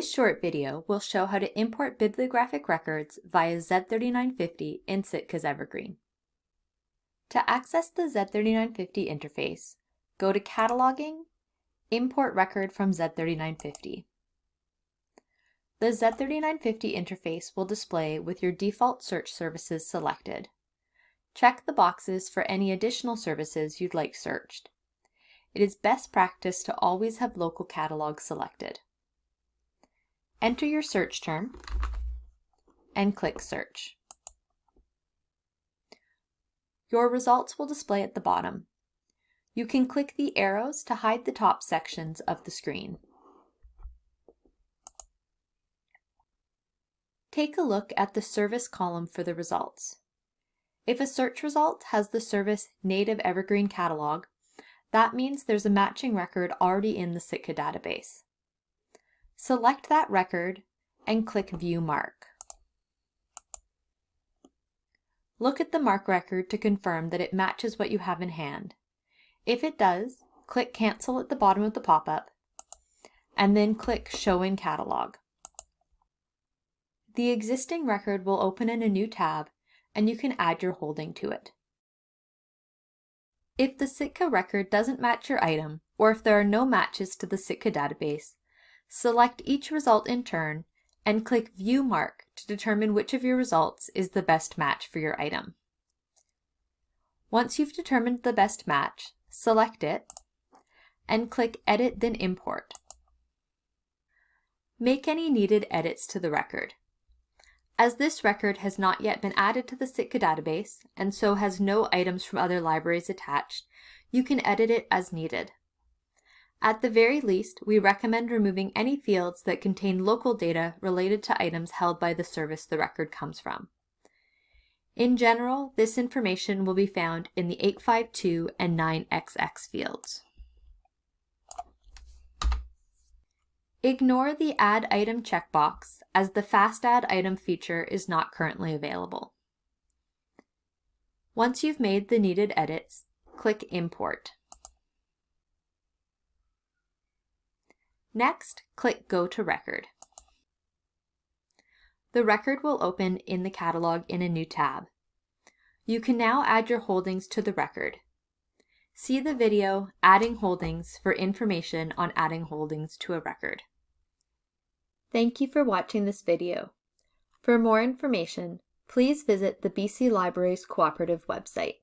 This short video will show how to import bibliographic records via Z3950 in Sitka's Evergreen. To access the Z3950 interface, go to Cataloging, Import Record from Z3950. The Z3950 interface will display with your default search services selected. Check the boxes for any additional services you'd like searched. It is best practice to always have local catalog selected. Enter your search term and click Search. Your results will display at the bottom. You can click the arrows to hide the top sections of the screen. Take a look at the service column for the results. If a search result has the service Native Evergreen Catalog, that means there's a matching record already in the Sitka database. Select that record and click View MARC. Look at the MARC record to confirm that it matches what you have in hand. If it does, click Cancel at the bottom of the pop-up, and then click Show in Catalog. The existing record will open in a new tab and you can add your holding to it. If the Sitka record doesn't match your item, or if there are no matches to the Sitka database, select each result in turn and click View MARC to determine which of your results is the best match for your item. Once you've determined the best match, select it and click Edit then Import. Make any needed edits to the record. As this record has not yet been added to the Sitka database, and so has no items from other libraries attached, you can edit it as needed. At the very least, we recommend removing any fields that contain local data related to items held by the service the record comes from. In general, this information will be found in the 852 and 9XX fields. Ignore the Add Item checkbox as the Fast Add Item feature is not currently available. Once you've made the needed edits, click Import. Next, click Go to Record. The record will open in the catalog in a new tab. You can now add your holdings to the record. See the video Adding Holdings for information on adding holdings to a record. Thank you for watching this video. For more information, please visit the BC Libraries Cooperative website.